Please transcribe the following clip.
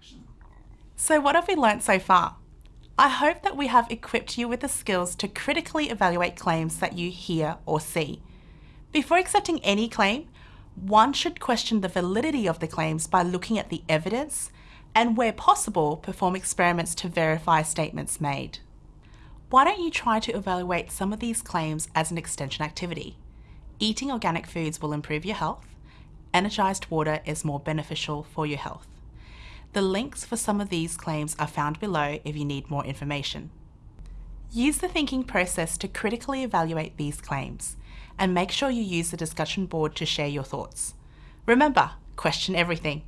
action. So what have we learnt so far? I hope that we have equipped you with the skills to critically evaluate claims that you hear or see. Before accepting any claim, one should question the validity of the claims by looking at the evidence and where possible, perform experiments to verify statements made. Why don't you try to evaluate some of these claims as an extension activity? Eating organic foods will improve your health. Energised water is more beneficial for your health. The links for some of these claims are found below if you need more information. Use the thinking process to critically evaluate these claims and make sure you use the discussion board to share your thoughts. Remember, question everything.